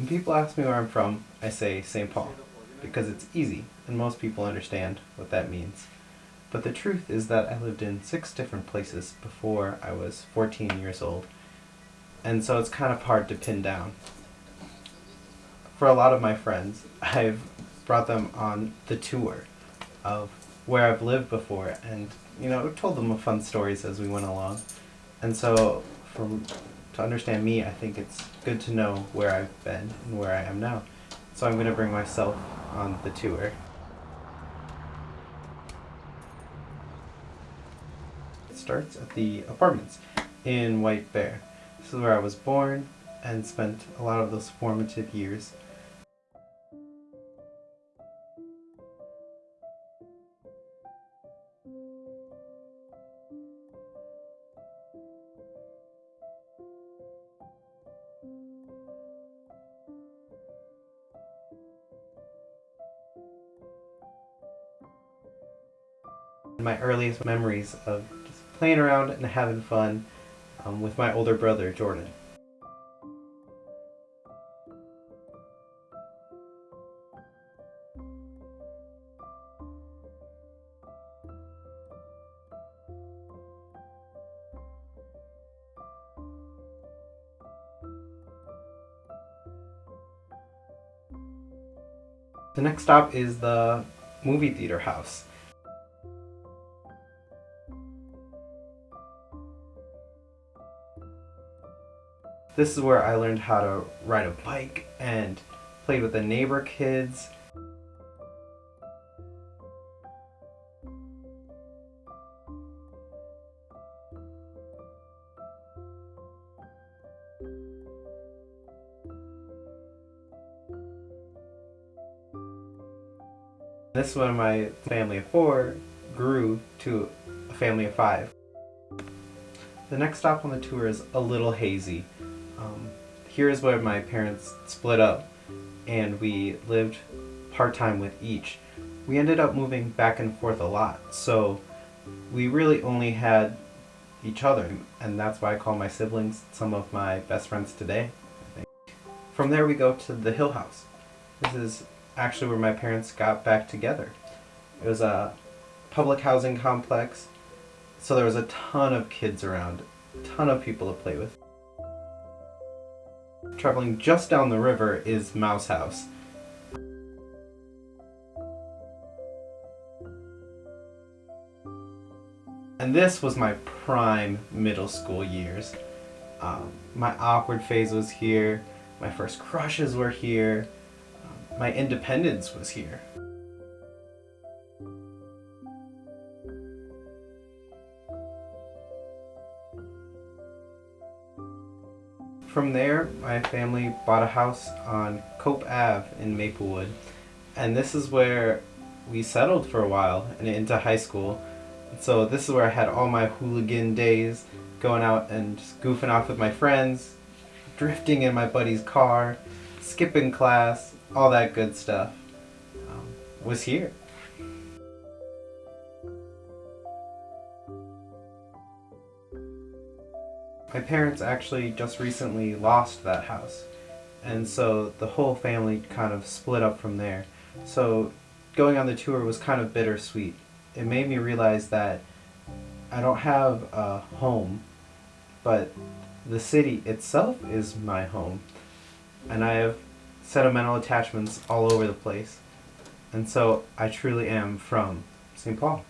When people ask me where I'm from, I say St. Paul because it's easy and most people understand what that means. But the truth is that I lived in six different places before I was 14 years old, and so it's kind of hard to pin down. For a lot of my friends, I've brought them on the tour of where I've lived before and, you know, told them fun stories as we went along. And so, from to understand me, I think it's good to know where I've been and where I am now. So I'm going to bring myself on the tour. It starts at the apartments in White Bear. This is where I was born and spent a lot of those formative years. My earliest memories of just playing around and having fun um, with my older brother, Jordan. The next stop is the movie theater house. This is where I learned how to ride a bike and played with the neighbor kids. This is when my family of four grew to a family of five. The next stop on the tour is a little hazy. Um, here is where my parents split up and we lived part-time with each. We ended up moving back and forth a lot, so we really only had each other, and that's why I call my siblings some of my best friends today. From there we go to the Hill House. This is actually where my parents got back together. It was a public housing complex, so there was a ton of kids around, a ton of people to play with. Traveling just down the river is Mouse House. And this was my prime middle school years. Um, my awkward phase was here, my first crushes were here, um, my independence was here. From there, my family bought a house on Cope Ave in Maplewood. And this is where we settled for a while and into high school. So this is where I had all my hooligan days, going out and just goofing off with my friends, drifting in my buddy's car, skipping class, all that good stuff um, was here. My parents actually just recently lost that house and so the whole family kind of split up from there. So going on the tour was kind of bittersweet. It made me realize that I don't have a home, but the city itself is my home. And I have sentimental attachments all over the place. And so I truly am from St. Paul.